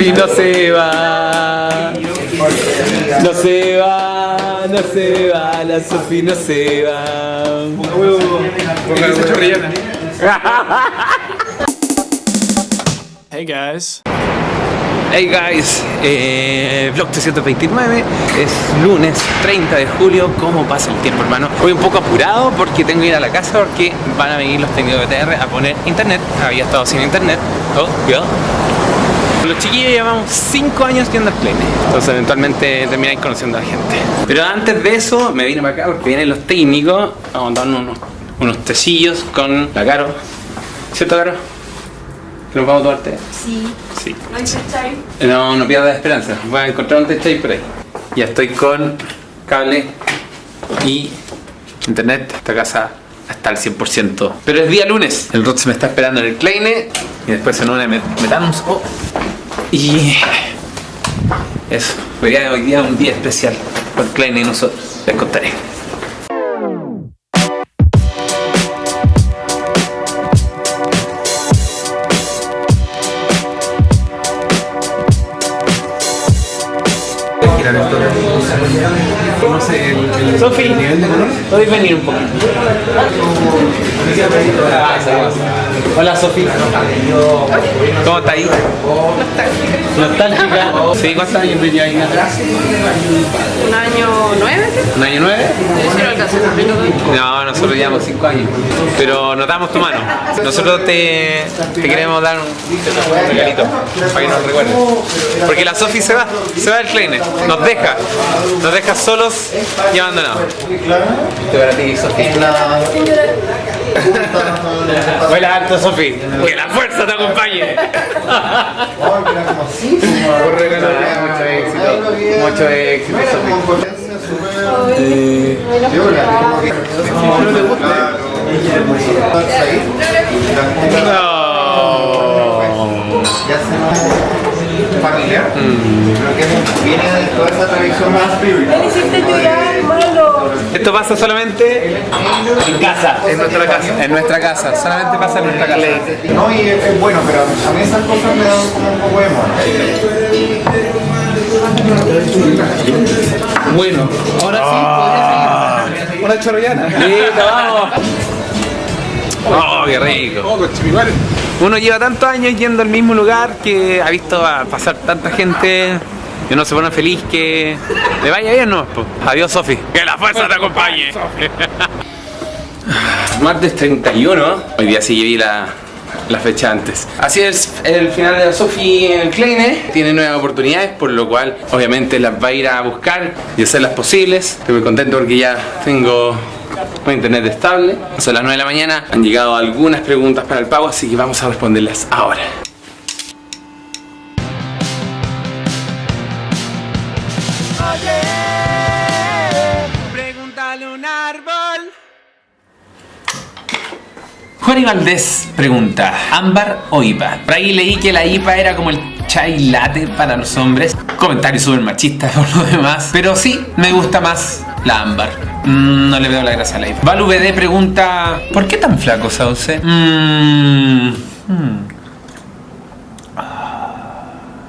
Y no se va. No se va, no se va, la Sofi no se va. Hey guys. Hey guys, eh, vlog 329, es lunes 30 de julio, ¿cómo pasa el tiempo hermano? Voy un poco apurado porque tengo que ir a la casa porque van a venir los técnicos de TR a poner internet, había estado sin internet, oh, cuidado. Los chiquillos llevamos 5 años yendo al Kleine, entonces eventualmente termináis conociendo a la gente. Pero antes de eso me vine para acá porque vienen los técnicos, vamos a darnos unos, unos tecillos con la Caro, ¿cierto Caro? ¿Que nos vamos a tomar té? Sí. Sí. ¿No hay? No, no pierdas esperanza. Voy a encontrar un tech por ahí. Ya estoy con cable y internet. Esta casa está al 100%. Pero es día lunes. El Rod se me está esperando en el Kleine. Y después en una met metamos. Oh. Y eso. Hoy día, hoy día es un día especial por el Kleine y nosotros. Les contaré. El, el Sofi, ¿podéis venir un poquito? Hola Sofi. ¿Cómo está ahí? Nostálgica. Sí, ¿cuántos años tenía ahí? ¿Un año nueve? ¿Un año nueve? No nosotros llevamos 5 años. Pero nos damos tu mano. Nosotros te, te queremos dar un, regalito para que nos recuerdes. Porque la Sofi se va, se va del Kleine. Nos deja. Nos deja solos y abandonados. Este para ti, Sofi. Vuela alto, Sofi. Que la fuerza te acompañe. Mucho éxito. Mucho éxito, Sofi. No. familiar, creo que viene de toda esa tradición más hiciste llorar. Esto pasa solamente en casa. En nuestra casa. En nuestra casa. Solamente pasa en nuestra casa. No, y es, es bueno, pero a mí esas cosas me dan como un poco de mono. Bueno, ahora sí, podría seguir. Una chorrollana. Listo, vamos. Oh, qué rico. Uno lleva tantos años yendo al mismo lugar que ha visto a pasar tanta gente y uno se pone feliz que le vaya bien, ¿no? Po. Adiós, Sofi. Que la fuerza te acompañe. Martes 31. Hoy día sí vi la, la fecha antes. Así es el final de la Sofi en el Kleine. Tiene nuevas oportunidades, por lo cual obviamente las va a ir a buscar y hacerlas posibles. Estoy muy contento porque ya tengo un internet estable. Son las 9 de la mañana. Han llegado algunas preguntas para el pago, así que vamos a responderlas ahora. Juan y Valdés pregunta, ¿ámbar o IPA? Por ahí leí que la IPA era como el chai latte para los hombres. Comentario súper machista por lo demás. Pero sí, me gusta más la ámbar. Mm, no le veo la gracia a la IPA. Valu BD pregunta, ¿por qué tan flaco, Sauce? Mm, hmm.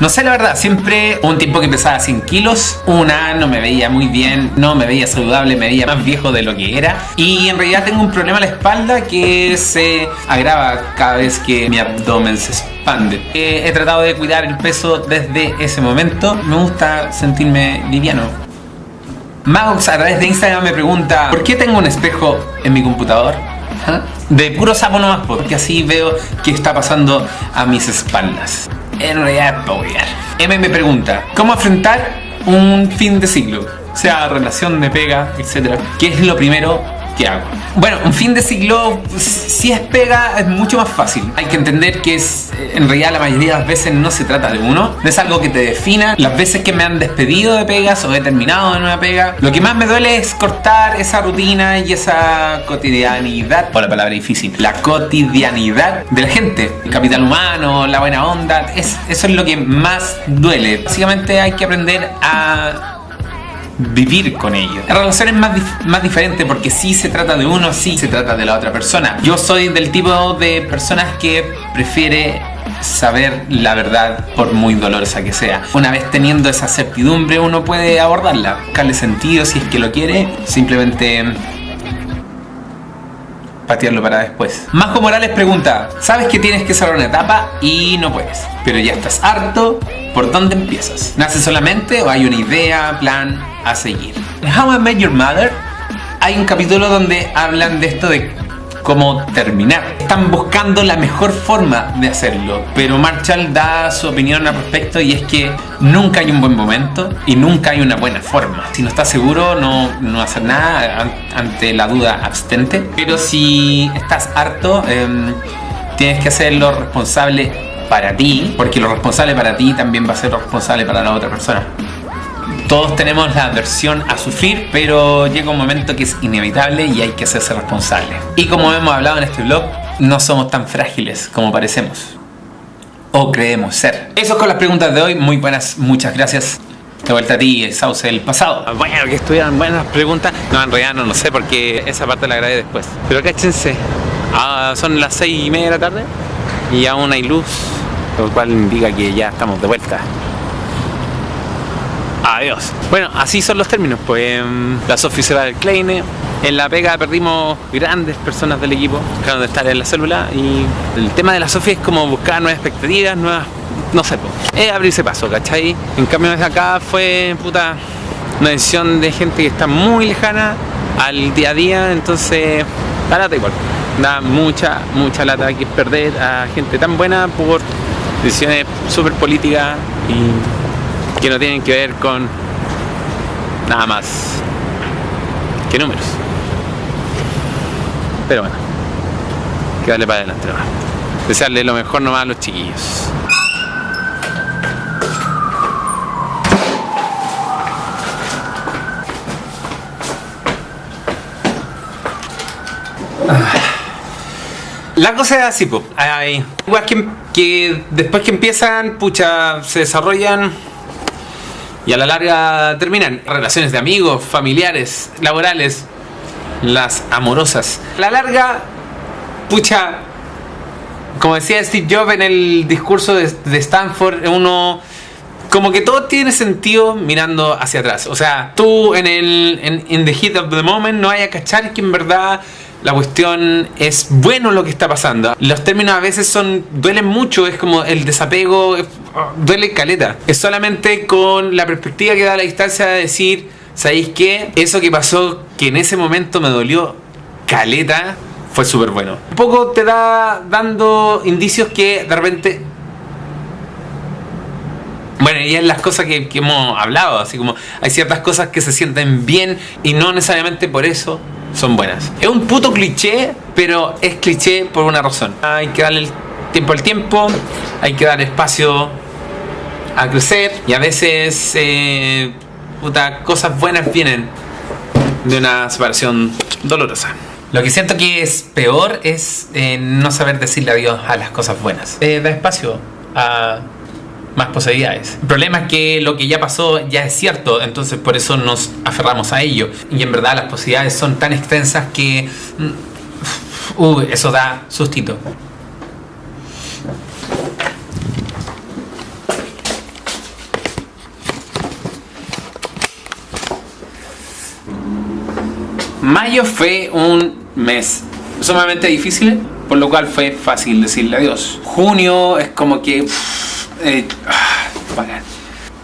No sé la verdad, siempre un tiempo que pesaba 100 kilos, una no me veía muy bien, no me veía saludable, me veía más viejo de lo que era y en realidad tengo un problema en la espalda que se agrava cada vez que mi abdomen se expande. Eh, he tratado de cuidar el peso desde ese momento, me gusta sentirme liviano. Magox a través de Instagram me pregunta ¿Por qué tengo un espejo en mi computador? ¿Ah? De puro sapo nomás, porque así veo qué está pasando a mis espaldas. En realidad es. M me pregunta ¿Cómo afrontar un fin de siglo? O sea, relación de pega, etc. ¿Qué es lo primero Bueno, un fin de siglo, si es pega, es mucho más fácil. Hay que entender que es, en realidad la mayoría de las veces no se trata de uno, no es algo que te defina. Las veces que me han despedido de pegas o he terminado de nueva pega, lo que más me duele es cortar esa rutina y esa cotidianidad, o la palabra difícil, la cotidianidad de la gente. El capital humano, la buena onda, es, eso es lo que más duele. Básicamente hay que aprender a vivir con ellos. La relación es más, más diferente porque sí se trata de uno, sí se trata de la otra persona. Yo soy del tipo de personas que prefiere saber la verdad por muy dolorosa que sea. Una vez teniendo esa certidumbre uno puede abordarla, buscarle sentido si es que lo quiere, simplemente patearlo para después. Majo Morales pregunta, sabes que tienes que cerrar una etapa y no puedes, pero ya estás harto, ¿por dónde empiezas? ¿Nace solamente o hay una idea, plan a seguir? En How I Met Your Mother hay un capítulo donde hablan de esto de cómo terminar. Están buscando la mejor forma de hacerlo, pero Marshall da su opinión al respecto y es que nunca hay un buen momento y nunca hay una buena forma. Si no estás seguro, no, no hacer nada an- ante la duda abstente, pero si estás harto, em, tienes que hacerlo responsable para ti, porque lo responsable para ti también va a ser lo responsable para la otra persona. Todos tenemos la aversión a sufrir, pero llega un momento que es inevitable y hay que hacerse responsable. Y como hemos hablado en este blog, no somos tan frágiles como parecemos. O creemos ser. Eso es con las preguntas de hoy. Muy buenas, muchas gracias. De vuelta a ti, Sauce del pasado. Bueno, que estuvieran buenas preguntas. No, en realidad no lo sé porque esa parte la grabé después. Pero cáchense, ah, son las seis y media de la tarde y aún hay luz, lo cual indica que ya estamos de vuelta. Adiós. Bueno, así son los términos. Pues em, la Sofi se va del Kleine. En la pega perdimos grandes personas del equipo, dejaron de estar en la célula. Y el tema de la Sofi es como buscar nuevas expectativas, nuevas. No sé, es abrirse paso, ¿cachai? En cambio, desde acá fue puta una decisión de gente que está muy lejana al día a día, entonces da lata igual. Da mucha, mucha lata que perder a gente tan buena por decisiones súper políticas y que no tienen que ver con nada más que números. Pero bueno, que darle para adelante. Desearle lo mejor nomás a los chiquillos. La cosa es así. Hay igual que, que después que empiezan, pucha, se desarrollan y a la larga terminan. Relaciones de amigos, familiares, laborales, las amorosas. A la larga, pucha, como decía Steve Jobs en el discurso de, Stanford, uno como que todo tiene sentido mirando hacia atrás. O sea, tú en el en, in the heat of the moment no hay a cachar que en verdad la cuestión es bueno lo que está pasando. Los términos a veces son duelen mucho, es como el desapego eh, duele caleta. Es solamente con la perspectiva que da la distancia de decir, ¿sabéis qué? Eso que pasó que en ese momento me dolió caleta fue súper bueno. Un poco te da dando indicios que de repente bueno, y es las cosas que hemos hablado, así como hay ciertas cosas que se sienten bien y no necesariamente por eso son buenas. Es un puto cliché, pero es cliché por una razón. Hay que darle el tiempo al tiempo, hay que dar espacio a crecer y a veces eh, cosas buenas vienen de una separación dolorosa. Lo que siento que es peor es eh, no saber decirle adiós a las cosas buenas. Eh, da espacio a más posibilidades. El problema es que lo que ya pasó ya es cierto, entonces por eso nos aferramos a ello. Y en verdad las posibilidades son tan extensas que... mm, Uh, eso da sustito. Mayo fue un mes sumamente difícil, por lo cual fue fácil decirle adiós. Junio es como que... eh, ah.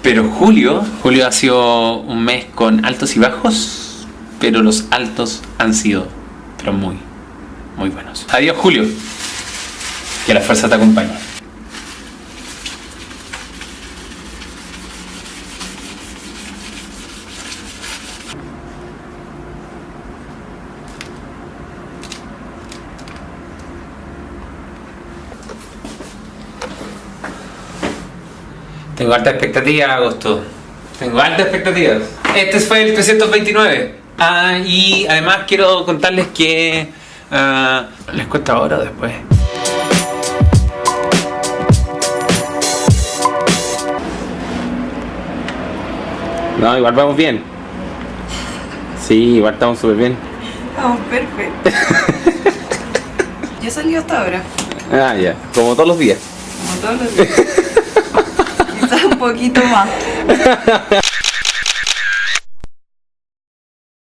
Pero julio, julio ha sido un mes con altos y bajos, pero los altos han sido, pero muy, muy buenos. Adiós Julio, que la fuerza te acompañe. Tengo alta expectativa, agosto. Tengo altas expectativas. Este fue el 329. Ah, y además quiero contarles que... ah, ¿Les cuesta ahora o después? No, igual vamos bien. Sí, igual estamos súper bien. Estamos perfectos. Yo salí hasta ahora. Ah, ya. Como todos los días. Como todos los días. Un poquito más.